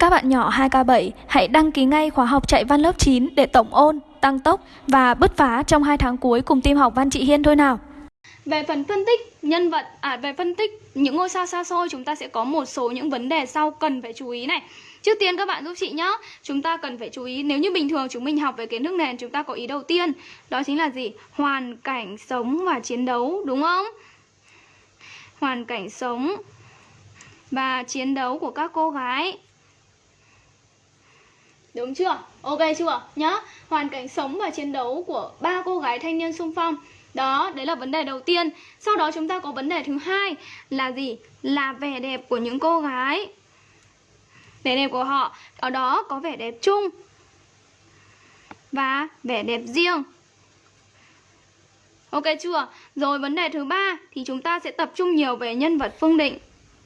Các bạn nhỏ 2K7 hãy đăng ký ngay khóa học chạy văn lớp 9 để tổng ôn, tăng tốc và bứt phá trong 2 tháng cuối cùng team học văn chị Hiên thôi nào. Về phần phân tích nhân vật, à về phân tích những ngôi sao xa xôi chúng ta sẽ có một số những vấn đề sau cần phải chú ý này. Trước tiên các bạn giúp chị nhé, chúng ta cần phải chú ý nếu như bình thường chúng mình học về kiến thức nền chúng ta có ý đầu tiên, đó chính là gì? Hoàn cảnh sống và chiến đấu, đúng không? Hoàn cảnh sống và chiến đấu của các cô gái Đúng chưa? Ok chưa? Nhá Hoàn cảnh sống và chiến đấu của ba cô gái thanh niên sung phong đó, đấy là vấn đề đầu tiên Sau đó chúng ta có vấn đề thứ hai Là gì? Là vẻ đẹp của những cô gái Vẻ đẹp của họ Ở đó có vẻ đẹp chung Và vẻ đẹp riêng Ok chưa? Rồi vấn đề thứ ba Thì chúng ta sẽ tập trung nhiều về nhân vật Phương Định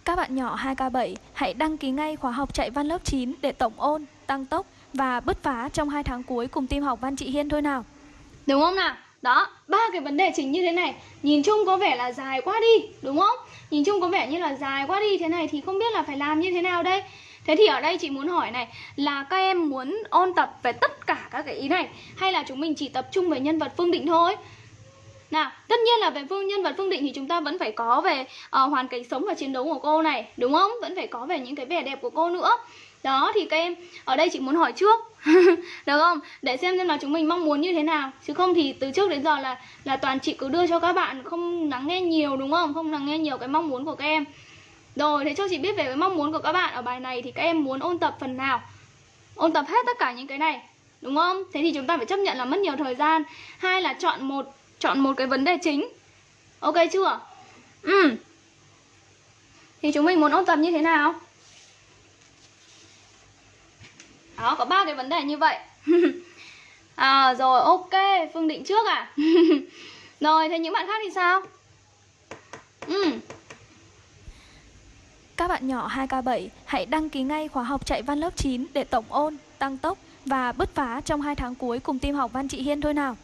Các bạn nhỏ 2K7 hãy đăng ký ngay khóa học chạy văn lớp 9 để tổng ôn, tăng tốc và bứt phá trong hai tháng cuối cùng team học văn chị Hiên thôi nào. Đúng không nào? Đó, ba cái vấn đề chính như thế này Nhìn chung có vẻ là dài quá đi, đúng không? Nhìn chung có vẻ như là dài quá đi Thế này thì không biết là phải làm như thế nào đây Thế thì ở đây chị muốn hỏi này Là các em muốn ôn tập về tất cả các cái ý này Hay là chúng mình chỉ tập trung về nhân vật Phương Định thôi nào, tất nhiên là về phương nhân vật Phương Định thì chúng ta vẫn phải có về uh, hoàn cảnh sống và chiến đấu của cô này, đúng không? Vẫn phải có về những cái vẻ đẹp của cô nữa. Đó, thì các em ở đây chị muốn hỏi trước, Được không? Để xem xem là chúng mình mong muốn như thế nào Chứ không thì từ trước đến giờ là là toàn chị cứ đưa cho các bạn Không lắng nghe nhiều, đúng không? Không lắng nghe nhiều cái mong muốn của các em Rồi, thế cho chị biết về cái mong muốn của các bạn Ở bài này thì các em muốn ôn tập phần nào Ôn tập hết tất cả những cái này, Đúng không? Thế thì chúng ta phải chấp nhận là mất nhiều thời gian Hai là chọn một chọn một cái vấn đề chính Ok chưa? Ừ Thì chúng mình muốn ôn tập như thế nào? Đó có ba cái vấn đề như vậy à rồi ok phương định trước à rồi thế những bạn khác thì sao ừ các bạn nhỏ 2K7 hãy đăng ký ngay khóa học chạy văn lớp 9 để tổng ôn, tăng tốc và bứt phá trong 2 tháng cuối cùng team học văn chị Hiên thôi nào.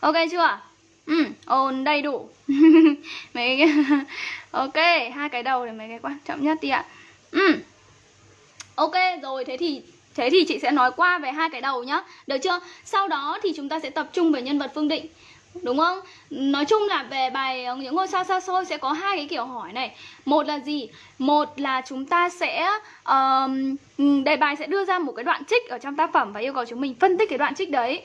Ok chưa? Ừ, ôn đầy đủ. Mấy cái ok hai cái đầu là mấy cái quan trọng nhất đi ạ. Ừ. ok rồi thế thì thế thì chị sẽ nói qua về hai cái đầu nhá. Được chưa? Sau đó thì chúng ta sẽ tập trung về nhân vật phương định. Đúng không? Nói chung là về bài ờ, những ngôi sao xa xôi sẽ có hai cái kiểu hỏi này. Một là gì? Một là chúng ta sẽ um, đề bài sẽ đưa ra một cái đoạn trích ở trong tác phẩm và yêu cầu chúng mình phân tích cái đoạn trích đấy.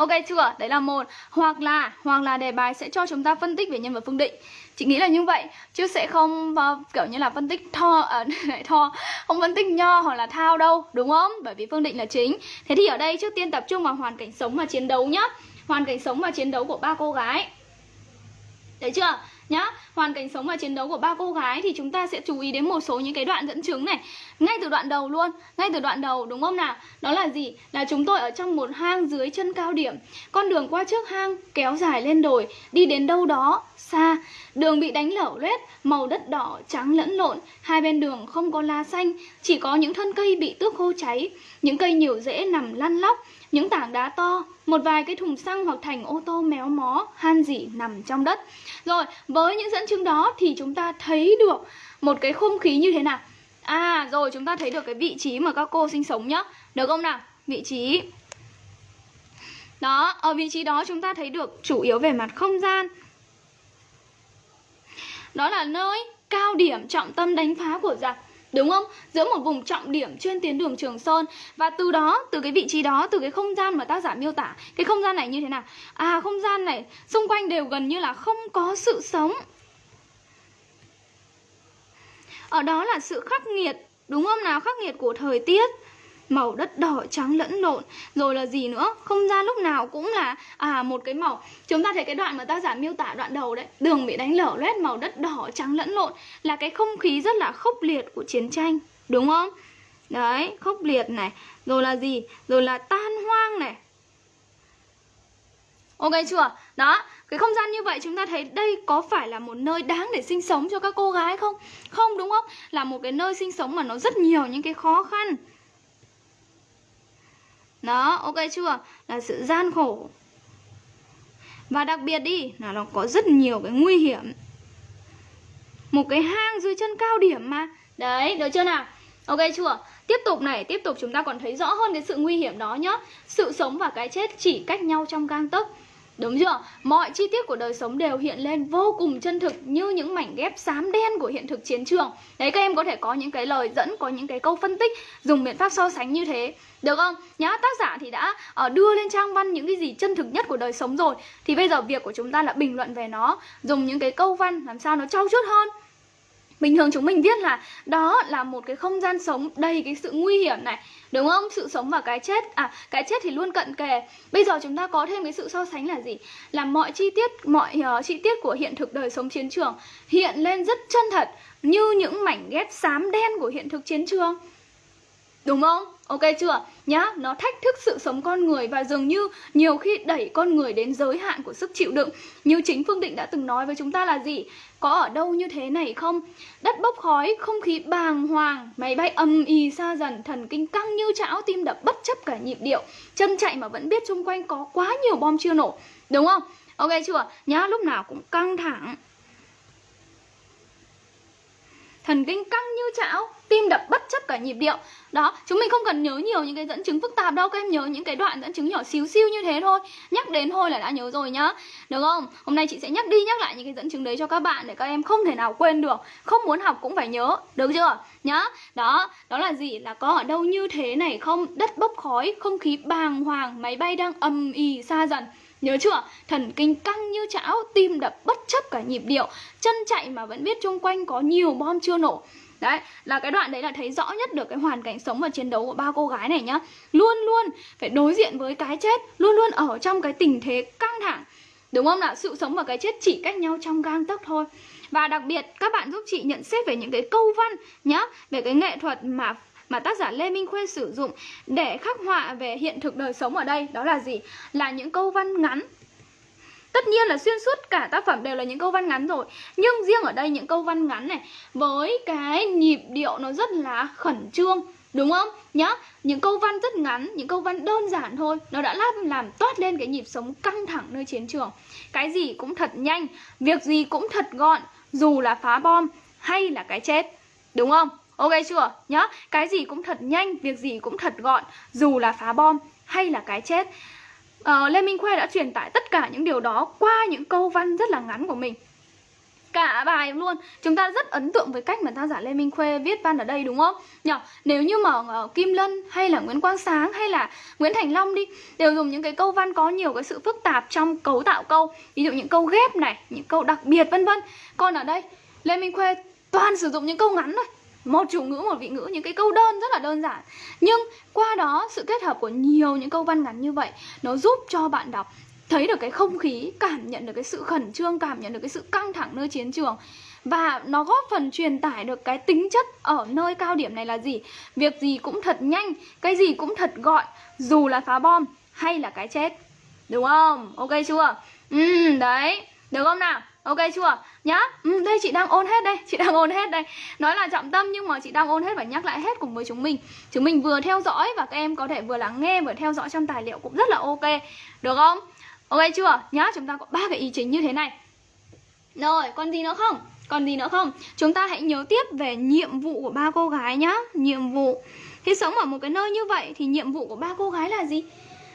Ok chưa? Đấy là một Hoặc là hoặc là đề bài sẽ cho chúng ta phân tích về nhân vật Phương Định Chị nghĩ là như vậy Chứ sẽ không uh, kiểu như là phân tích tho à, tho Không phân tích nho hoặc là thao đâu Đúng không? Bởi vì Phương Định là chính Thế thì ở đây trước tiên tập trung vào hoàn cảnh sống và chiến đấu nhá Hoàn cảnh sống và chiến đấu của ba cô gái Đấy chưa? Nhá. Hoàn cảnh sống và chiến đấu của ba cô gái thì chúng ta sẽ chú ý đến một số những cái đoạn dẫn chứng này. Ngay từ đoạn đầu luôn, ngay từ đoạn đầu, đúng không nào? Đó là gì? Là chúng tôi ở trong một hang dưới chân cao điểm. Con đường qua trước hang kéo dài lên đồi, đi đến đâu đó xa đường bị đánh lở loét màu đất đỏ trắng lẫn lộn hai bên đường không có lá xanh chỉ có những thân cây bị tước khô cháy những cây nhiều rễ nằm lăn lóc những tảng đá to, một vài cái thùng xăng hoặc thành ô tô méo mó, han dỉ nằm trong đất. Rồi, với những dẫn chứng đó thì chúng ta thấy được một cái không khí như thế nào? À, rồi chúng ta thấy được cái vị trí mà các cô sinh sống nhá. Được không nào? Vị trí. Đó, ở vị trí đó chúng ta thấy được chủ yếu về mặt không gian. Đó là nơi cao điểm trọng tâm đánh phá của giặc Đúng không? Giữa một vùng trọng điểm trên tuyến đường Trường Sơn Và từ đó, từ cái vị trí đó, từ cái không gian mà tác giả miêu tả Cái không gian này như thế nào? À, không gian này xung quanh đều gần như là không có sự sống Ở đó là sự khắc nghiệt, đúng không nào? Khắc nghiệt của thời tiết màu đất đỏ trắng lẫn lộn. Rồi là gì nữa? Không gian lúc nào cũng là à một cái màu. Chúng ta thấy cái đoạn mà tác giả miêu tả đoạn đầu đấy, đường bị đánh lở loét, màu đất đỏ trắng lẫn lộn, là cái không khí rất là khốc liệt của chiến tranh, đúng không? Đấy, khốc liệt này. Rồi là gì? Rồi là tan hoang này. Ok chưa? Đó, cái không gian như vậy chúng ta thấy đây có phải là một nơi đáng để sinh sống cho các cô gái không? Không, đúng không? Là một cái nơi sinh sống mà nó rất nhiều những cái khó khăn đó, ok chưa? Là sự gian khổ. Và đặc biệt đi là nó có rất nhiều cái nguy hiểm. Một cái hang dưới chân cao điểm mà. Đấy được chưa nào? Ok chưa? Tiếp tục này tiếp tục chúng ta còn thấy rõ hơn cái sự nguy hiểm đó nhá. Sự sống và cái chết chỉ cách nhau trong gang tấc. Đúng chưa? Mọi chi tiết của đời sống đều hiện lên vô cùng chân thực như những mảnh ghép xám đen của hiện thực chiến trường. Đấy các em có thể có những cái lời dẫn, có những cái câu phân tích dùng biện pháp so sánh như thế. Được không? Nhá, tác giả thì đã uh, đưa lên trang văn những cái gì chân thực nhất của đời sống rồi. Thì bây giờ việc của chúng ta là bình luận về nó, dùng những cái câu văn làm sao nó trau chuốt hơn. Bình thường chúng mình viết là đó là một cái không gian sống đầy cái sự nguy hiểm này Đúng không? Sự sống và cái chết À cái chết thì luôn cận kề Bây giờ chúng ta có thêm cái sự so sánh là gì? Là mọi chi tiết Mọi uh, chi tiết của hiện thực đời sống chiến trường Hiện lên rất chân thật Như những mảnh ghép xám đen của hiện thực chiến trường Đúng không? Ok chưa? Nhá, nó thách thức sự sống con người và dường như nhiều khi đẩy con người đến giới hạn của sức chịu đựng. Như chính Phương Định đã từng nói với chúng ta là gì? Có ở đâu như thế này không? Đất bốc khói, không khí bàng hoàng, máy bay âm ì xa dần, thần kinh căng như chảo, tim đập bất chấp cả nhịp điệu. Chân chạy mà vẫn biết xung quanh có quá nhiều bom chưa nổ. Đúng không? Ok chưa? Nhá, lúc nào cũng căng thẳng. Thần kinh căng như chảo, tim đập bất chấp cả nhịp điệu. Đó chúng mình không cần nhớ nhiều những cái dẫn chứng phức tạp đâu các em nhớ những cái đoạn dẫn chứng nhỏ xíu xiu như thế thôi. Nhắc đến thôi là đã nhớ rồi nhá. Được không? Hôm nay chị sẽ nhắc đi nhắc lại những cái dẫn chứng đấy cho các bạn để các em không thể nào quên được không muốn học cũng phải nhớ. Được chưa? Nhá. Đó đó là gì? Là có ở đâu như thế này không? Đất bốc khói không khí bàng hoàng máy bay đang ầm ì xa dần. Nhớ chưa? Thần kinh căng như chảo, tim đập bất chấp cả nhịp điệu. Chân chạy mà vẫn biết chung quanh có nhiều bom chưa nổ. Đấy, là cái đoạn đấy là thấy rõ nhất được cái hoàn cảnh sống và chiến đấu của ba cô gái này nhá Luôn luôn phải đối diện với cái chết Luôn luôn ở trong cái tình thế căng thẳng Đúng không nào? Sự sống và cái chết chỉ cách nhau trong gang tấc thôi Và đặc biệt các bạn giúp chị nhận xét về những cái câu văn nhá Về cái nghệ thuật mà mà tác giả Lê Minh Khuê sử dụng để khắc họa về hiện thực đời sống ở đây đó là gì? Là những câu văn ngắn Tất nhiên là xuyên suốt cả tác phẩm đều là những câu văn ngắn rồi Nhưng riêng ở đây những câu văn ngắn này Với cái nhịp điệu nó rất là khẩn trương Đúng không? Nhá, những câu văn rất ngắn, những câu văn đơn giản thôi Nó đã làm, làm toát lên cái nhịp sống căng thẳng nơi chiến trường Cái gì cũng thật nhanh, việc gì cũng thật gọn Dù là phá bom hay là cái chết Đúng không? Ok chưa? Nhá, cái gì cũng thật nhanh, việc gì cũng thật gọn Dù là phá bom hay là cái chết uh, Lê Minh Khuê đã truyền tải tất cả những điều đó qua những câu văn rất là ngắn của mình. Cả bài luôn. Chúng ta rất ấn tượng với cách mà tác giả lê minh khuê viết văn ở đây đúng không? Nhở nếu như mà uh, kim lân hay là nguyễn quang sáng hay là nguyễn thành long đi đều dùng những cái câu văn có nhiều cái sự phức tạp trong cấu tạo câu. Ví dụ những câu ghép này những câu đặc biệt vân vân. Còn ở đây lê minh khuê toàn sử dụng những câu ngắn thôi một chủ ngữ, một vị ngữ, những cái câu đơn rất là đơn giản. Nhưng qua đó, sự kết hợp của nhiều những câu văn ngắn như vậy, nó giúp cho bạn đọc, thấy được cái không khí, cảm nhận được cái sự khẩn trương, cảm nhận được cái sự căng thẳng nơi chiến trường. Và nó góp phần truyền tải được cái tính chất ở nơi cao điểm này là gì? Việc gì cũng thật nhanh, cái gì cũng thật gọn dù là phá bom hay là cái chết. Đúng không? Ok chưa? Ừ đấy. Được không nào? Ok chưa? Nhá. Ừ, đây chị đang ôn hết đây, chị đang ôn hết đây. Nói là trọng tâm nhưng mà chị đang ôn hết và nhắc lại hết cùng với chúng mình. Chúng mình vừa theo dõi và các em có thể vừa lắng nghe vừa theo dõi trong tài liệu cũng rất là ok. Được không? Ok chưa? Nhá, chúng ta có ba cái ý chính như thế này. Rồi, còn gì nữa không? Còn gì nữa không? Chúng ta hãy nhớ tiếp về nhiệm vụ của ba cô gái nhá. Nhiệm vụ. Khi sống ở một cái nơi như vậy thì nhiệm vụ của ba cô gái là gì?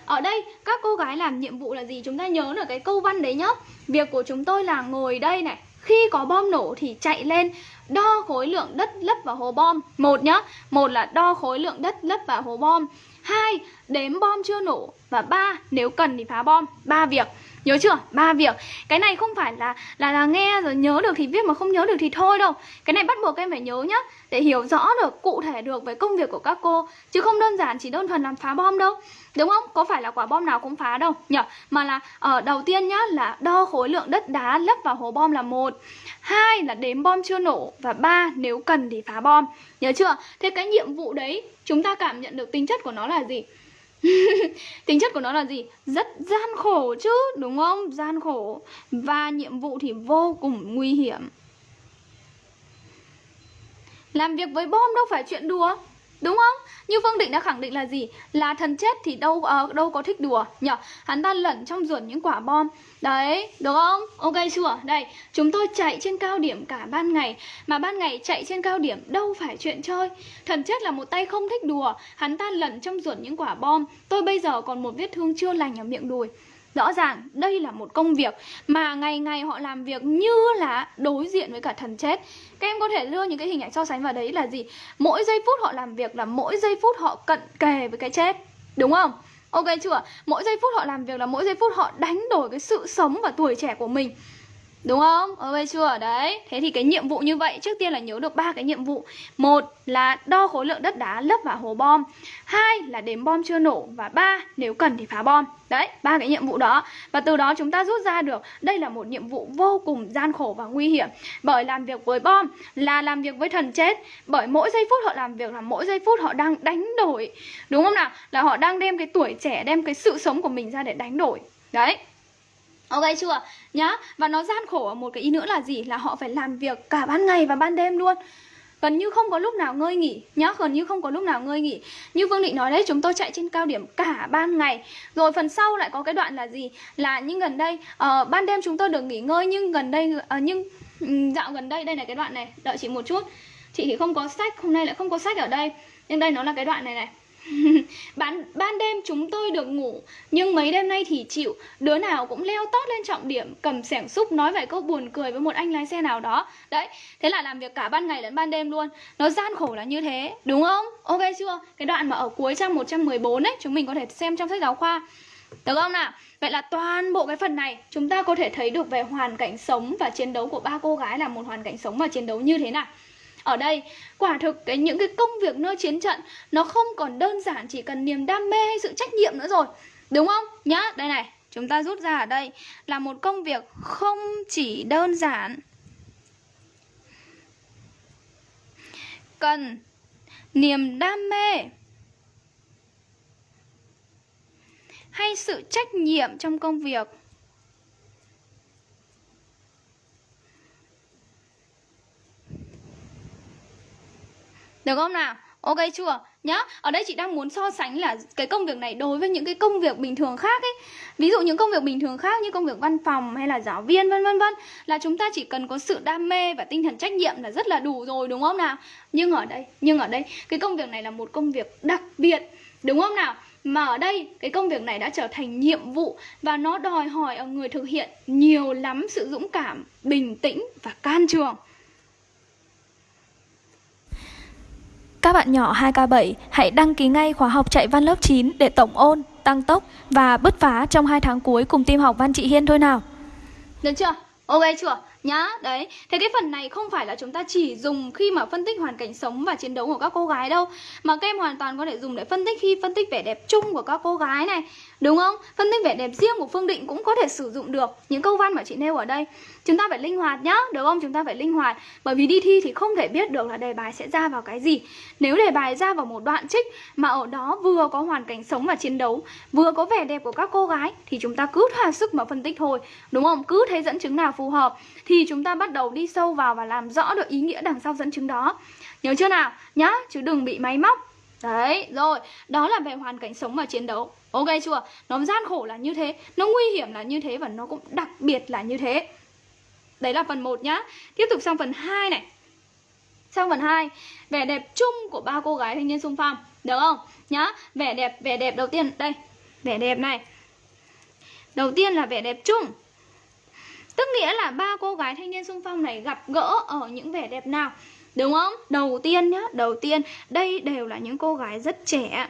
Ở đây các cô gái làm nhiệm vụ là gì? Chúng ta nhớ là cái câu văn đấy nhá. Việc của chúng tôi là ngồi đây này Khi có bom nổ thì chạy lên Đo khối lượng đất lấp vào hố bom. Một nhá Một là đo khối lượng đất lấp vào hố bom. Hai, đếm bom chưa nổ. Và ba, nếu cần thì phá bom. Ba việc. Nhớ chưa? Ba việc. Cái này không phải là là là nghe rồi nhớ được thì viết mà không nhớ được thì thôi đâu. Cái này bắt buộc em phải nhớ nhá, để hiểu rõ được, cụ thể được về công việc của các cô chứ không đơn giản chỉ đơn thuần làm phá bom đâu. Đúng không? Có phải là quả bom nào cũng phá đâu nhở Mà là ở đầu tiên nhá, là đo khối lượng đất đá lấp vào hố bom là một hai là đếm bom chưa nổ và ba, nếu cần thì phá bom. Nhớ chưa? Thế cái nhiệm vụ đấy, chúng ta cảm nhận được tính chất của nó là gì? tính chất của nó là gì? Rất gian khổ chứ, đúng không? Gian khổ. Và nhiệm vụ thì vô cùng nguy hiểm. Làm việc với bom đâu phải chuyện đùa. Đúng không? Như Phương Định đã khẳng định là gì? Là thần chết thì đâu uh, đâu có thích đùa nhỉ? Hắn ta lẩn trong ruột những quả bom. Đấy, được không? Ok chưa? Đây, chúng tôi chạy trên cao điểm cả ban ngày Mà ban ngày chạy trên cao điểm đâu phải chuyện chơi Thần chết là một tay không thích đùa Hắn ta lẩn trong ruột những quả bom Tôi bây giờ còn một vết thương chưa lành ở miệng đùi Rõ ràng, đây là một công việc mà ngày ngày họ làm việc như là đối diện với cả thần chết Các em có thể đưa những cái hình ảnh so sánh vào đấy là gì? Mỗi giây phút họ làm việc là mỗi giây phút họ cận kề với cái chết, Đúng không? Ok chưa? Mỗi giây phút họ làm việc là mỗi giây phút họ đánh đổi cái sự sống và tuổi trẻ của mình Đúng không? Ok chưa? Đấy. Thế thì cái nhiệm vụ như vậy trước tiên là nhớ được ba cái nhiệm vụ. Một là đo khối lượng đất đá lấp vào hố bom. Hai là đếm bom chưa nổ và ba nếu cần thì phá bom. Đấy, ba cái nhiệm vụ đó. Và từ đó chúng ta rút ra được đây là một nhiệm vụ vô cùng gian khổ và nguy hiểm. Bởi làm việc với bom là làm việc với thần chết. Bởi mỗi giây phút họ làm việc là mỗi giây phút họ đang đánh đổi. Đúng không nào? Là họ đang đem cái tuổi trẻ, đem cái sự sống của mình ra để đánh đổi. Đấy. Ok chưa? Nhá Và nó gian khổ ở một cái ý nữa là gì? Là họ phải làm việc cả ban ngày và ban đêm luôn. Gần như không có lúc nào ngơi nghỉ. Nhá gần như không có lúc nào ngơi nghỉ. Như vương định nói đấy chúng tôi chạy trên cao điểm cả ban ngày. Rồi phần sau lại có cái đoạn là gì? Là nhưng gần đây uh, ban đêm chúng tôi được nghỉ ngơi nhưng gần đây uh, nhưng ừ, dạo gần đây đây là cái đoạn này. Đợi chị một chút. Chị thì không có sách hôm nay lại không có sách ở đây. Nhưng đây nó là cái đoạn này này. ban, ban đêm chúng tôi được ngủ Nhưng mấy đêm nay thì chịu Đứa nào cũng leo tót lên trọng điểm Cầm sẻng xúc nói vài câu buồn cười với một anh lái xe nào đó Đấy, thế là làm việc cả ban ngày lẫn ban đêm luôn Nó gian khổ là như thế, đúng không? Ok chưa? Cái đoạn mà ở cuối trang 114 ấy Chúng mình có thể xem trong sách giáo khoa Được không nào? Vậy là toàn bộ cái phần này Chúng ta có thể thấy được về hoàn cảnh sống và chiến đấu của ba cô gái Là một hoàn cảnh sống và chiến đấu như thế nào ở đây. Quả thực, cái những cái công việc nơi chiến trận, nó không còn đơn giản chỉ cần niềm đam mê hay sự trách nhiệm nữa rồi. Đúng không? Nhá, đây này, chúng ta rút ra ở đây là một công việc không chỉ đơn giản. Cần niềm đam mê hay sự trách nhiệm trong công việc? Được không nào? Ok chưa? Nhá, ở đây chị đang muốn so sánh là cái công việc này đối với những cái công việc bình thường khác ấy. Ví dụ những công việc bình thường khác như công việc văn phòng hay là giáo viên vân vân vân là chúng ta chỉ cần có sự đam mê và tinh thần trách nhiệm là rất là đủ rồi đúng không nào? Nhưng ở đây, nhưng ở đây cái công việc này là một công việc đặc biệt đúng không nào? Mà ở đây cái công việc này đã trở thành nhiệm vụ và nó đòi hỏi ở người thực hiện nhiều lắm sự dũng cảm, bình tĩnh và can trường. Các bạn nhỏ 2K7 hãy đăng ký ngay khóa học chạy văn lớp 9 để tổng ôn, tăng tốc và bứt phá trong 2 tháng cuối cùng team học văn chị Hiên thôi nào. Được chưa? Ok chưa? Nhá, đấy Thế cái phần này không phải là chúng ta chỉ dùng khi mà phân tích hoàn cảnh sống và chiến đấu của các cô gái đâu Mà các em hoàn toàn có thể dùng để phân tích khi phân tích vẻ đẹp chung của các cô gái này Đúng không? Phân tích vẻ đẹp riêng của Phương Định cũng có thể sử dụng được những câu văn mà chị nêu ở đây Chúng ta phải linh hoạt nhá, được không? Chúng ta phải linh hoạt Bởi vì đi thi thì không thể biết được là đề bài sẽ ra vào cái gì Nếu đề bài ra vào một đoạn trích mà ở đó vừa có hoàn cảnh sống và chiến đấu Vừa có vẻ đẹp của các cô gái Thì chúng ta cứ thỏa sức mà phân tích thôi Đúng không? Cứ thấy dẫn chứng nào phù hợp Thì chúng ta bắt đầu đi sâu vào và làm rõ được ý nghĩa đằng sau dẫn chứng đó Nhớ chưa nào? Nhá, chứ đừng bị máy móc Đấy, rồi, đó là về hoàn cảnh sống và chiến đấu Ok chưa? Nó gian khổ là như thế Nó nguy hiểm là như thế Và nó cũng đặc biệt là như thế Đấy là phần 1 nhá. Tiếp tục sang phần 2 này. Sang phần 2 Vẻ đẹp chung của ba cô gái thanh niên xung phong Được không? Nhá Vẻ đẹp, vẻ đẹp đầu tiên Đây Vẻ đẹp này. Đầu tiên là vẻ đẹp chung. Tức nghĩa là ba cô gái thanh niên xung phong này gặp gỡ ở những vẻ đẹp nào? Đúng không? Đầu tiên nhá, đầu tiên Đây đều là những cô gái rất trẻ.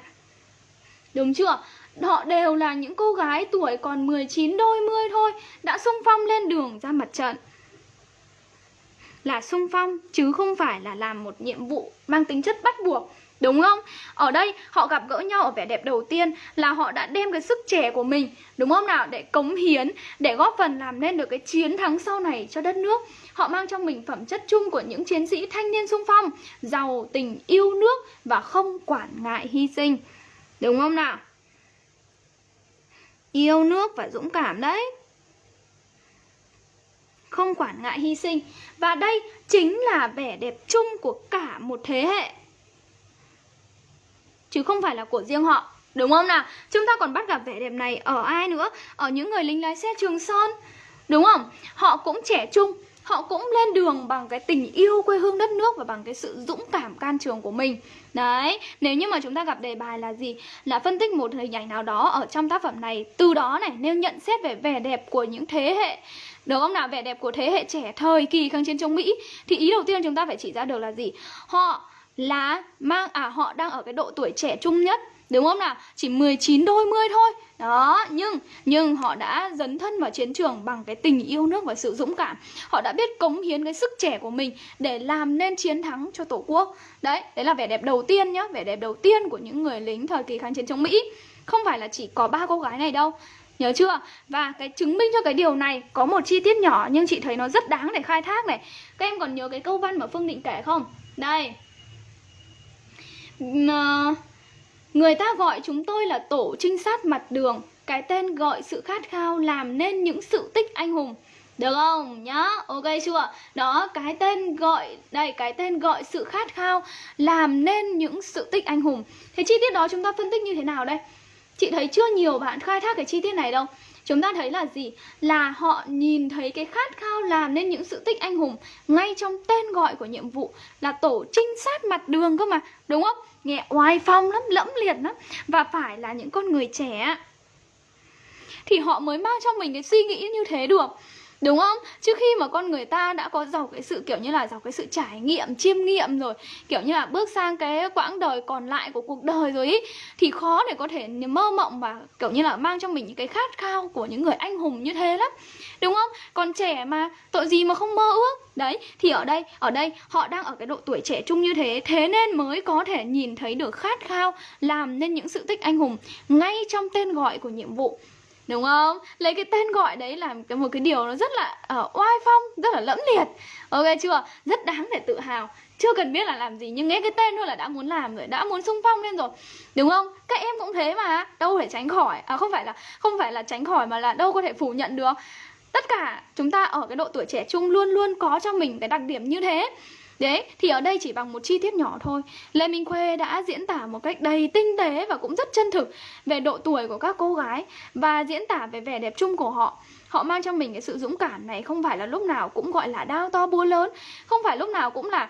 Đúng chưa? Họ đều là những cô gái tuổi còn 19 đôi mươi thôi Đã xung phong lên đường ra mặt trận. Là sung phong chứ không phải là làm một nhiệm vụ mang tính chất bắt buộc Đúng không? Ở đây họ gặp gỡ nhau ở vẻ đẹp đầu tiên là họ đã đem cái sức trẻ của mình Đúng không nào? Để cống hiến, để góp phần làm nên được cái chiến thắng sau này cho đất nước Họ mang trong mình phẩm chất chung của những chiến sĩ thanh niên sung phong Giàu tình yêu nước và không quản ngại hy sinh Đúng không nào? Yêu nước và dũng cảm đấy không quản ngại hy sinh Và đây chính là vẻ đẹp chung của cả một thế hệ chứ không phải là của riêng họ Đúng không nào? Chúng ta còn bắt gặp vẻ đẹp này ở ai nữa? Ở những người lính lái xe Trường Sơn Đúng không? Họ cũng trẻ trung Họ cũng lên đường bằng cái tình yêu quê hương đất nước Và bằng cái sự dũng cảm can trường của mình Đấy, nếu như mà chúng ta gặp đề bài là gì? Là phân tích một hình ảnh nào đó ở trong tác phẩm này Từ đó này, nêu nhận xét về vẻ đẹp của những thế hệ được không nào? Vẻ đẹp của thế hệ trẻ thời kỳ kháng chiến chống Mỹ. Thì ý đầu tiên chúng ta phải chỉ ra được là gì? Họ là mang à họ đang ở cái độ tuổi trẻ trung nhất Đúng không nào? Chỉ 19 đôi mươi thôi. Đó, nhưng nhưng họ đã dấn thân vào chiến trường bằng cái tình yêu nước và sự dũng cảm. Họ đã biết cống hiến cái sức trẻ của mình để làm nên chiến thắng cho Tổ quốc. Đấy, đấy là vẻ đẹp đầu tiên nhá. Vẻ đẹp đầu tiên của những người lính thời kỳ kháng chiến chống Mỹ. Không phải là chỉ có ba cô gái này đâu. Nhớ chưa? Và cái chứng minh cho cái điều này có một chi tiết nhỏ nhưng chị thấy nó rất đáng để khai thác này Các em còn nhớ cái câu văn mà Phương Định kể không? Đây ờ, Người ta gọi chúng tôi là tổ trinh sát mặt đường Cái tên gọi sự khát khao làm nên những sự tích anh hùng được không? Nhá, ok chưa? Đó, cái tên gọi, đây, cái tên gọi sự khát khao Làm nên những sự tích anh hùng Thế chi tiết đó chúng ta phân tích như thế nào đây? Chị thấy chưa nhiều bạn khai thác cái chi tiết này đâu Chúng ta thấy là gì? Là họ nhìn thấy cái khát khao làm nên những sự tích anh hùng Ngay trong tên gọi của nhiệm vụ Là tổ trinh sát mặt đường cơ mà Đúng không? Nghe oai phong lắm, lẫm liệt lắm Và phải là những con người trẻ Thì họ mới mang cho mình cái suy nghĩ như thế được Đúng không? Chứ khi mà con người ta đã có giàu cái sự kiểu như là giàu cái sự trải nghiệm, chiêm nghiệm rồi Kiểu như là bước sang cái quãng đời còn lại của cuộc đời rồi ý Thì khó để có thể mơ mộng và kiểu như là mang cho mình những cái khát khao của những người anh hùng như thế lắm Đúng không? Còn trẻ mà tội gì mà không mơ ước Đấy, thì ở đây, ở đây họ đang ở cái độ tuổi trẻ trung như thế Thế nên mới có thể nhìn thấy được khát khao làm nên những sự tích anh hùng Ngay trong tên gọi của nhiệm vụ Đúng không? Lấy cái tên gọi đấy làm cái một cái điều nó rất là uh, oai phong, rất là lẫm liệt Ok chưa? Rất đáng để tự hào Chưa cần biết là làm gì nhưng nghe cái tên thôi là đã muốn làm rồi, đã muốn sung phong lên rồi Đúng không? Các em cũng thế mà Đâu thể tránh khỏi À không phải là không phải là tránh khỏi mà là đâu có thể phủ nhận được Tất cả chúng ta ở cái độ tuổi trẻ trung luôn luôn có cho mình cái đặc điểm như thế Đấy, thì ở đây chỉ bằng một chi tiết nhỏ thôi. Lê Minh Khuê đã diễn tả một cách đầy tinh tế và cũng rất chân thực Về độ tuổi của các cô gái Và diễn tả về vẻ đẹp chung của họ. Họ mang cho mình cái sự dũng cảm này Không phải là lúc nào cũng gọi là đao to búa lớn Không phải lúc nào cũng là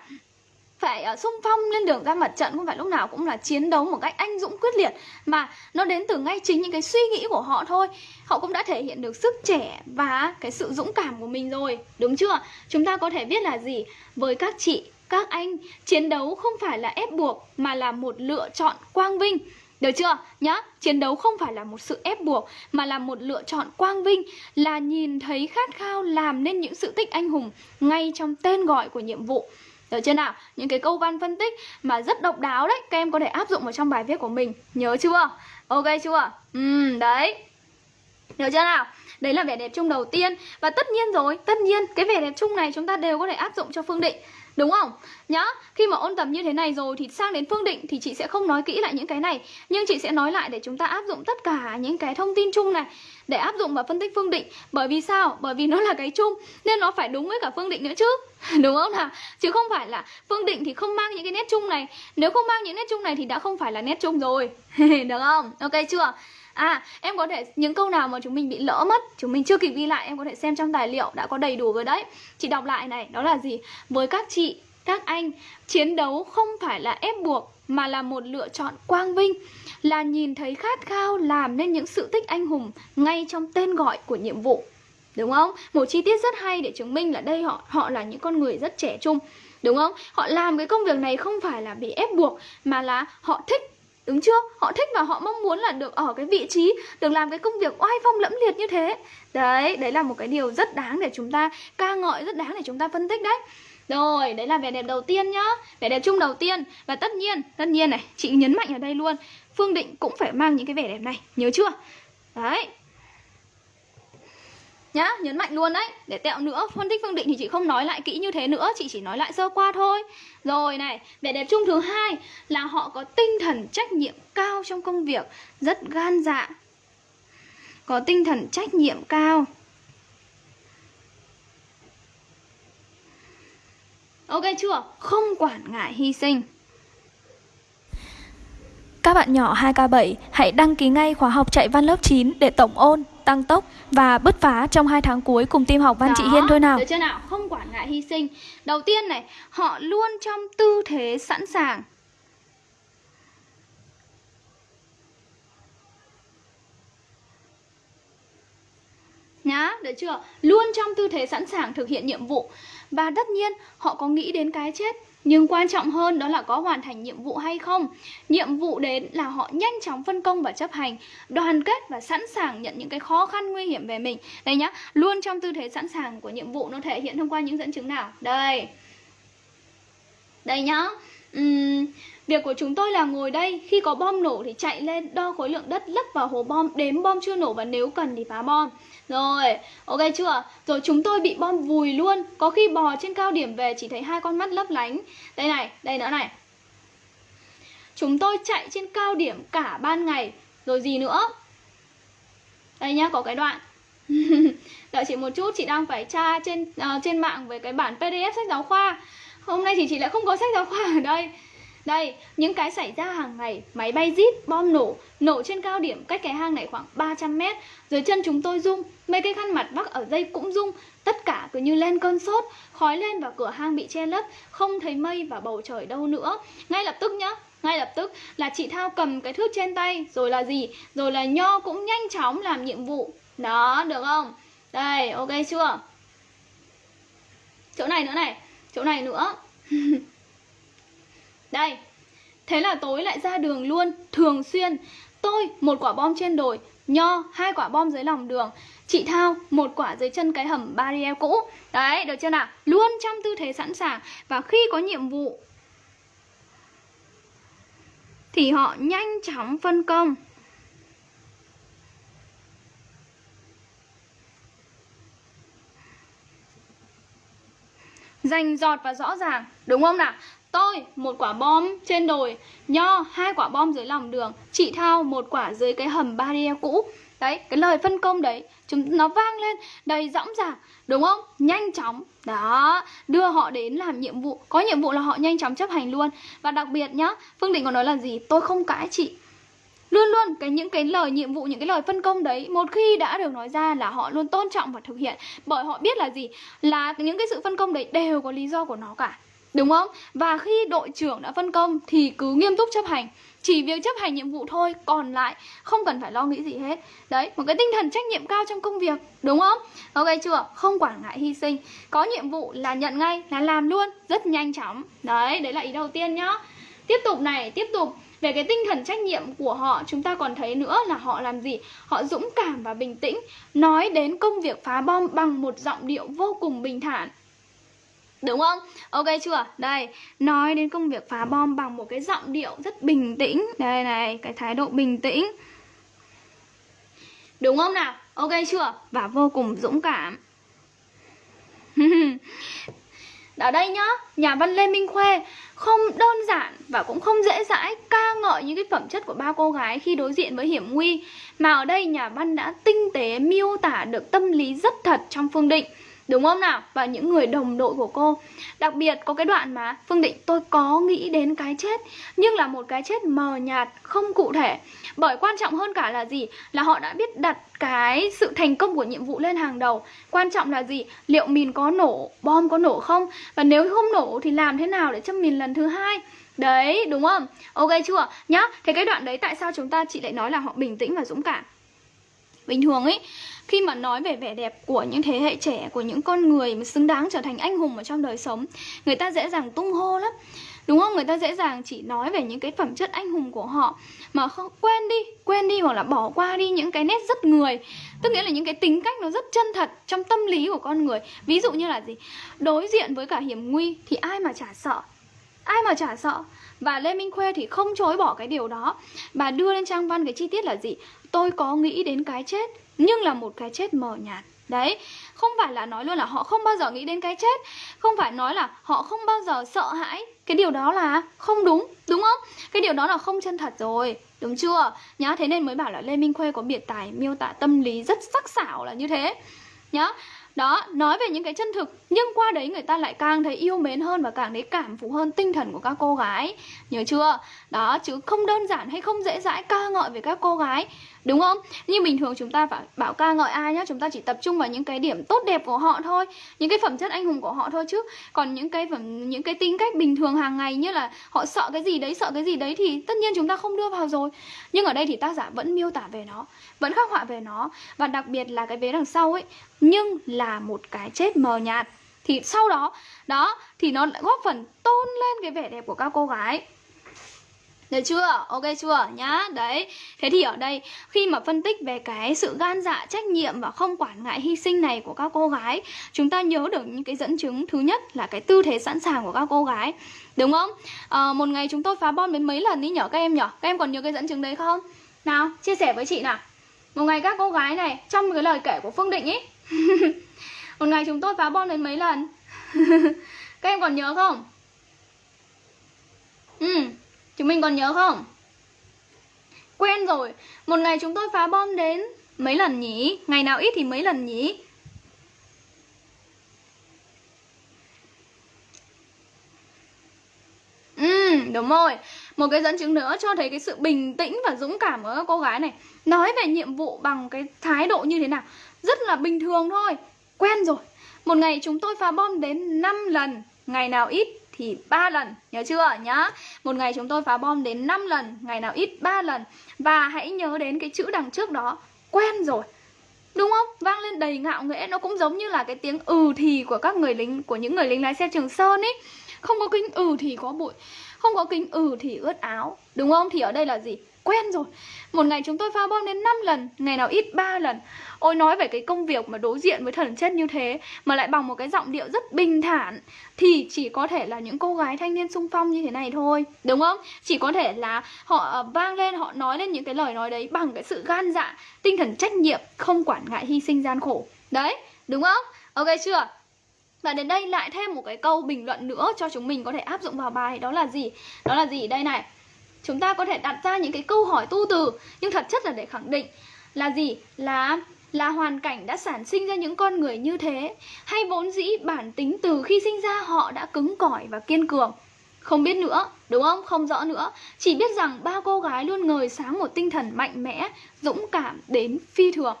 phải uh, xung phong lên đường ra mặt trận không phải lúc nào cũng là chiến đấu một cách anh dũng quyết liệt mà nó đến từ ngay chính những cái suy nghĩ của họ thôi họ cũng đã thể hiện được sức trẻ và cái sự dũng cảm của mình rồi đúng chưa chúng ta có thể biết là gì với các chị các anh chiến đấu không phải là ép buộc mà là một lựa chọn quang vinh được chưa? Nhá, chiến đấu không phải là một sự ép buộc mà là một lựa chọn quang vinh là nhìn thấy khát khao làm nên những sự tích anh hùng ngay trong tên gọi của nhiệm vụ. Được chưa nào? Những cái câu văn phân tích mà rất độc đáo đấy Các em có thể áp dụng vào trong bài viết của mình Nhớ chưa? Ok chưa? Ừ, đấy Được chưa nào? Đấy là vẻ đẹp chung đầu tiên Và tất nhiên rồi, tất nhiên Cái vẻ đẹp chung này chúng ta đều có thể áp dụng cho Phương Định Đúng không? Nhá, khi mà ôn tập như thế này rồi thì sang đến Phương Định thì chị sẽ không nói kỹ lại những cái này Nhưng chị sẽ nói lại để chúng ta áp dụng tất cả những cái thông tin chung này Để áp dụng vào phân tích Phương Định Bởi vì sao? Bởi vì nó là cái chung Nên nó phải đúng với cả Phương Định nữa chứ Đúng không nào? Chứ không phải là Phương Định thì không mang những cái nét chung này Nếu không mang những nét chung này thì đã không phải là nét chung rồi Được không? Ok chưa? À, em có thể những câu nào mà chúng mình bị lỡ mất, chúng mình chưa kịp ghi lại, em có thể xem trong tài liệu đã có đầy đủ rồi đấy. Chị đọc lại này, đó là gì? Với các chị, các anh, chiến đấu không phải là ép buộc mà là một lựa chọn quang vinh, là nhìn thấy khát khao làm nên những sự tích anh hùng ngay trong tên gọi của nhiệm vụ. Đúng không? Một chi tiết rất hay để chứng minh là đây họ họ là những con người rất trẻ trung. Đúng không? Họ làm cái công việc này không phải là bị ép buộc mà là họ thích Đúng chưa? Họ thích và họ mong muốn là được ở cái vị trí Được làm cái công việc oai phong lẫm liệt như thế. Đấy, đấy là một cái điều rất đáng để chúng ta ca ngợi Rất đáng để chúng ta phân tích đấy. Rồi, đấy là vẻ đẹp đầu tiên nhá. Vẻ đẹp chung đầu tiên. Và tất nhiên, tất nhiên này, chị nhấn mạnh ở đây luôn. Phương Định cũng phải mang những cái vẻ đẹp này Nhớ chưa? Đấy. Nhá, nhấn mạnh luôn đấy. Để tẹo nữa, phân tích Phương Định thì chị không nói lại kỹ như thế nữa Chị chỉ nói lại sơ qua thôi. Rồi này, vẻ đẹp chung thứ hai Là họ có tinh thần trách nhiệm cao trong công việc Rất gan dạ. Có tinh thần trách nhiệm cao. Ok chưa? Không quản ngại hy sinh. Các bạn nhỏ 2K7 hãy đăng ký ngay khóa học chạy văn lớp 9 để tổng ôn, tăng tốc và bứt phá trong 2 tháng cuối cùng team học văn chị Hiên thôi nào. Được chưa nào? Không quản ngại hy sinh. Đầu tiên này, họ luôn trong tư thế sẵn sàng. Nhá, được chưa? Luôn trong tư thế sẵn sàng thực hiện nhiệm vụ. Và tất nhiên họ có nghĩ đến cái chết nhưng quan trọng hơn đó là có hoàn thành nhiệm vụ hay không. Nhiệm vụ đến là họ nhanh chóng phân công và chấp hành Đoàn kết và sẵn sàng nhận những cái khó khăn nguy hiểm về mình. Đây nhá, luôn trong tư thế sẵn sàng của nhiệm vụ nó thể hiện thông qua những dẫn chứng nào? Đây. Đây nhá. Uhm, Việc của chúng tôi là ngồi đây Khi có bom nổ thì chạy lên đo khối lượng đất lấp vào hố bom Đếm bom chưa nổ và nếu cần thì phá bom. Rồi, ok chưa? Rồi chúng tôi bị bom vùi luôn. Có khi bò trên cao điểm về chỉ thấy hai con mắt lấp lánh. Đây này, đây nữa này. Chúng tôi chạy trên cao điểm cả ban ngày Rồi gì nữa? Đây nhá, có cái đoạn. Đợi chị một chút, chị đang phải tra trên uh, trên mạng về cái bản PDF sách giáo khoa. Hôm nay thì chị lại không có sách giáo khoa ở đây đây, những cái xảy ra hàng ngày, máy bay zip, bom nổ, nổ trên cao điểm cách cái hang này khoảng 300 mét. Dưới chân chúng tôi rung, mấy cái khăn mặt bắc ở dây cũng rung. Tất cả cứ như lên cơn sốt, khói lên và cửa hang bị che lấp, không thấy mây và bầu trời đâu nữa. Ngay lập tức nhá, ngay lập tức là chị Thao cầm cái thước trên tay, rồi là gì? Rồi là Nho cũng nhanh chóng làm nhiệm vụ. Đó, được không? Đây, ok chưa? Chỗ này nữa này, chỗ này nữa. Đây, Thế là tối lại ra đường luôn, Thường xuyên. Tôi, một quả bom trên đồi, Nho, hai quả bom dưới lòng đường. Chị Thao, một quả dưới chân cái hầm barrier cũ. Đấy, được chưa nào? Luôn trong tư thế sẵn sàng. Và khi có nhiệm vụ, Thì họ nhanh chóng phân công. Dành giọt và rõ ràng, Đúng không nào? Tôi một quả bom trên đồi Nho hai quả bom dưới lòng đường Chị Thao một quả dưới cái hầm barrier cũ. Đấy, cái lời phân công đấy chúng Nó vang lên đầy dõng dạc Đúng không? Nhanh chóng. Đó, đưa họ đến làm nhiệm vụ. Có nhiệm vụ là họ nhanh chóng chấp hành luôn. Và đặc biệt nhá, Phương Định còn nói là gì? Tôi không cãi chị. Luôn luôn cái những cái lời nhiệm vụ, những cái lời phân công đấy Một khi đã được nói ra là họ luôn tôn trọng và thực hiện. Bởi họ biết là gì? Là những cái sự phân công đấy đều có lý do của nó cả. Đúng không? Và khi đội trưởng đã phân công thì cứ nghiêm túc chấp hành. Chỉ việc chấp hành nhiệm vụ thôi Còn lại không cần phải lo nghĩ gì hết. Đấy, một cái tinh thần trách nhiệm cao trong công việc Đúng không? Ok chưa? Không quản ngại hy sinh. Có nhiệm vụ là nhận ngay, là làm luôn Rất nhanh chóng. Đấy, đấy là ý đầu tiên nhá. Tiếp tục này, tiếp tục. Về cái tinh thần trách nhiệm của họ chúng ta còn thấy nữa là họ làm gì? Họ dũng cảm và bình tĩnh nói đến công việc phá bom bằng một giọng điệu vô cùng bình thản. Đúng không? Ok chưa? Đây, nói đến công việc phá bom bằng một cái giọng điệu rất bình tĩnh Đây này, cái thái độ bình tĩnh Đúng không nào? Ok chưa? Và vô cùng dũng cảm Ở đây nhá, nhà văn Lê Minh Khuê không đơn giản và cũng không dễ dãi ca ngợi những cái phẩm chất của ba cô gái khi đối diện với hiểm nguy Mà ở đây nhà văn đã tinh tế miêu tả được tâm lý rất thật trong Phương Định Đúng không nào? Và những người đồng đội của cô Đặc biệt có cái đoạn mà Phương Định tôi có nghĩ đến cái chết Nhưng là một cái chết mờ nhạt, không cụ thể Bởi quan trọng hơn cả là gì? Là họ đã biết đặt cái sự thành công của nhiệm vụ lên hàng đầu Quan trọng là gì? Liệu mìn có nổ, bom có nổ không? Và nếu không nổ thì làm thế nào để châm mìn lần thứ hai? Đấy, đúng không? Ok chưa? Nhá, thế cái đoạn đấy tại sao chúng ta chị lại nói là họ bình tĩnh và dũng cảm? Bình thường ấy khi mà nói về vẻ đẹp của những thế hệ trẻ, của những con người mà xứng đáng trở thành anh hùng ở trong đời sống, người ta dễ dàng tung hô lắm. Đúng không? Người ta dễ dàng chỉ nói về những cái phẩm chất anh hùng của họ mà không, quên đi quên đi hoặc là bỏ qua đi những cái nét rất người. Tức nghĩa là những cái tính cách nó rất chân thật trong tâm lý của con người. Ví dụ như là gì? Đối diện với cả hiểm nguy thì ai mà chả sợ? Ai mà chả sợ? Và Lê Minh Khuê thì không chối bỏ cái điều đó. Bà đưa lên trang văn cái chi tiết là gì? Tôi có nghĩ đến cái chết nhưng là một cái chết mờ nhạt. Đấy, không phải là nói luôn là họ không bao giờ nghĩ đến cái chết. Không phải nói là họ không bao giờ sợ hãi. Cái điều đó là không đúng, đúng không? Cái điều đó là không chân thật rồi Đúng chưa? Nhá, thế nên mới bảo là Lê Minh Khuê có biệt tài miêu tả tâm lý rất sắc sảo là như thế. Nhá đó nói về những cái chân thực nhưng qua đấy người ta lại càng thấy yêu mến hơn và càng thấy cảm phục hơn tinh thần của các cô gái. Nhớ chưa? Đó chứ không đơn giản hay không dễ dãi ca ngợi về các cô gái đúng không? Như bình thường chúng ta phải bảo ca ngợi ai nhá, chúng ta chỉ tập trung vào những cái điểm tốt đẹp của họ thôi, những cái phẩm chất anh hùng của họ thôi chứ. Còn những cái phẩm, những cái tính cách bình thường hàng ngày như là họ sợ cái gì đấy, sợ cái gì đấy thì tất nhiên chúng ta không đưa vào rồi. Nhưng ở đây thì tác giả vẫn miêu tả về nó, vẫn khắc họa về nó. Và đặc biệt là cái vế đằng sau ấy, nhưng là một cái chết mờ nhạt. Thì sau đó đó, thì nó lại góp phần tôn lên cái vẻ đẹp của các cô gái được chưa? Ok chưa? Nhá. Đấy. Thế thì ở đây khi mà phân tích về cái sự gan dạ, trách nhiệm và không quản ngại hy sinh này của các cô gái, chúng ta nhớ được những cái dẫn chứng thứ nhất là cái tư thế sẵn sàng của các cô gái. Đúng không? À, một ngày chúng tôi phá bom đến mấy lần đi nhở các em nhở? Các em còn nhớ cái dẫn chứng đấy không? Nào, chia sẻ với chị nào. Một ngày các cô gái này trong cái lời kể của Phương Định ấy. một ngày chúng tôi phá bom đến mấy lần? các em còn nhớ không? Ừ, Chúng mình còn nhớ không? Quen rồi. Một ngày chúng tôi phá bom đến mấy lần nhỉ? Ngày nào ít thì mấy lần nhỉ? Ừ, đúng rồi. Một cái dẫn chứng nữa cho thấy cái sự bình tĩnh và dũng cảm của các cô gái này. Nói về nhiệm vụ bằng cái thái độ như thế nào. Rất là bình thường thôi. Quen rồi. Một ngày chúng tôi phá bom đến 5 lần. Ngày nào ít thì 3 lần, nhớ chưa? Nhá. Một ngày chúng tôi phá bom đến 5 lần, ngày nào ít 3 lần. Và hãy nhớ đến cái chữ đằng trước đó, quen rồi. Đúng không? Vang lên đầy ngạo nghễ, nó cũng giống như là cái tiếng ừ thì của các người lính, của những người lính lái xe trường sơn ấy không có kính ừ thì có bụi, không có kính ừ thì ướt áo. Đúng không? Thì ở đây là gì? Quen rồi. Một ngày chúng tôi pha bom đến 5 lần, ngày nào ít 3 lần. Ôi, nói về cái công việc mà đối diện với thần chết như thế, mà lại bằng một cái giọng điệu rất bình thản, thì chỉ có thể là những cô gái thanh niên sung phong như thế này thôi, đúng không? Chỉ có thể là họ ờ, vang lên, họ nói lên những cái lời nói đấy bằng cái sự gan dạ tinh thần trách nhiệm, không quản ngại hy sinh gian khổ. Đấy, đúng không? Ok chưa? Và đến đây lại thêm một cái câu bình luận nữa cho chúng mình có thể áp dụng vào bài, đó là gì? Đó là gì? Đây này chúng ta có thể đặt ra những cái câu hỏi tu từ, nhưng thật chất là để khẳng định là gì? Là là hoàn cảnh đã sản sinh ra những con người như thế, hay vốn dĩ bản tính từ khi sinh ra họ đã cứng cỏi và kiên cường? Không biết nữa, đúng không? Không rõ nữa. Chỉ biết rằng ba cô gái luôn ngời sáng một tinh thần mạnh mẽ, dũng cảm, đến phi thường.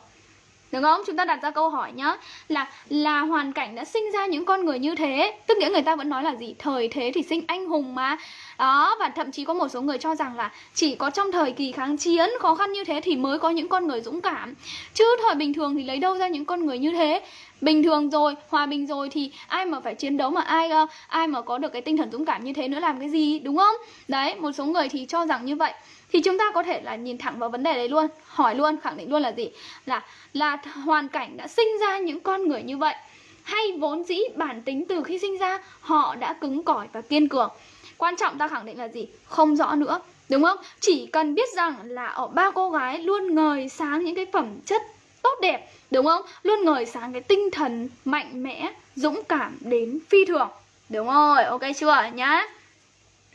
Đúng không? Chúng ta đặt ra câu hỏi nhá Là là hoàn cảnh đã sinh ra những con người như thế Tức nghĩa người ta vẫn nói là gì? Thời thế thì sinh anh hùng mà Đó, và thậm chí có một số người cho rằng là Chỉ có trong thời kỳ kháng chiến khó khăn như thế Thì mới có những con người dũng cảm Chứ thời bình thường thì lấy đâu ra những con người như thế Bình thường rồi, hòa bình rồi thì ai mà phải chiến đấu mà ai ai mà có được cái tinh thần dũng cảm như thế nữa làm cái gì, đúng không? Đấy, một số người thì cho rằng như vậy thì chúng ta có thể là nhìn thẳng vào vấn đề đấy luôn, hỏi luôn, khẳng định luôn là gì? Là là hoàn cảnh đã sinh ra những con người như vậy, hay vốn dĩ bản tính từ khi sinh ra, họ đã cứng cỏi và kiên cường. Quan trọng ta khẳng định là gì? Không rõ nữa, đúng không? Chỉ cần biết rằng là ở ba cô gái luôn ngời sáng những cái phẩm chất tốt đẹp, đúng không? Luôn ngời sáng cái tinh thần mạnh mẽ, dũng cảm đến phi thường, đúng rồi, ok chưa nhá?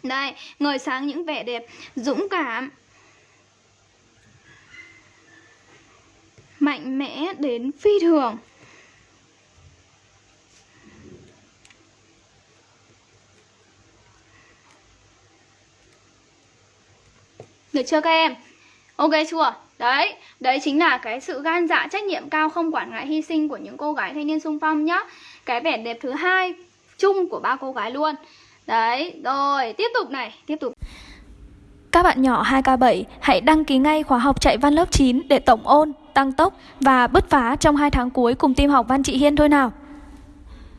Đây, ngời sáng những vẻ đẹp dũng cảm Mạnh mẽ đến phi thường Được chưa các em? Ok chưa? Đấy, đấy chính là cái sự gan dạ trách nhiệm cao không quản ngại hy sinh của những cô gái thanh niên sung phong nhá Cái vẻ đẹp thứ hai chung của ba cô gái luôn Đấy, rồi, tiếp tục này, tiếp tục. Các bạn nhỏ 2K7 hãy đăng ký ngay khóa học chạy văn lớp 9 để tổng ôn, tăng tốc và bứt phá trong 2 tháng cuối cùng team học Văn Chị Hiên thôi nào.